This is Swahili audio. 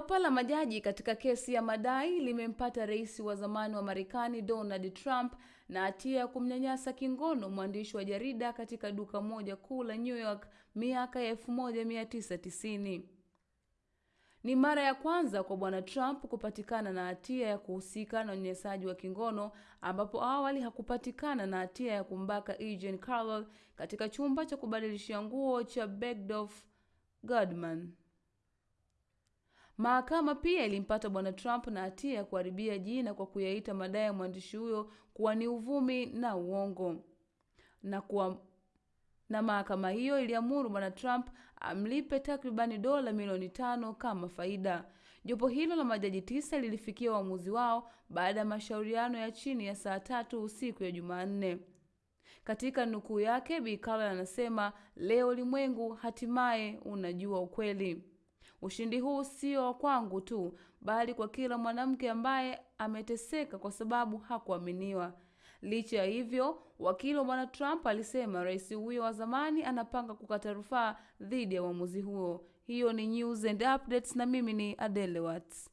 Jopo la majaji katika kesi ya madai limempata rais wa zamani wa Marekani Donald Trump na hatia ya kumnyanyasa kingono mwandishi wa jarida katika duka moja kuu la New York miaka ya 1990. Ni mara ya kwanza kwa bwana Trump kupatikana na hatia ya kuhusika na unyanyasaji wa kingono ambapo awali hakupatikana na hatia ya kumbaka Eugene Carroll katika chumba cha kubadilishia nguo cha Bergdorf Goodman. Mahakama pia ilimpata bwana Trump na hatia ya kuharibia jina kwa kuyaita madai ya mwandishi huyo kuwa ni uvumi na uongo na kuwa na mahakama hiyo iliamuru bwana Trump amlipe takribani dola milioni tano kama faida. Jopo hilo la majaji tisa lilifikia uamuzi wao baada ya mashauriano ya chini ya saa tatu usiku ya Jumanne. Katika nukuu yake, Bi anasema leo ulimwengu hatimaye unajua ukweli. Ushindi huu sio wa kwangu tu, bali kwa kila mwanamke ambaye ameteseka kwa sababu hakuaminiwa. Licha ya hivyo, wakili wa bwana Trump alisema rais huyo wa zamani anapanga kukata rufaa dhidi ya uamuzi huo. Hiyo ni News and Updates na mimi ni Adele Watts.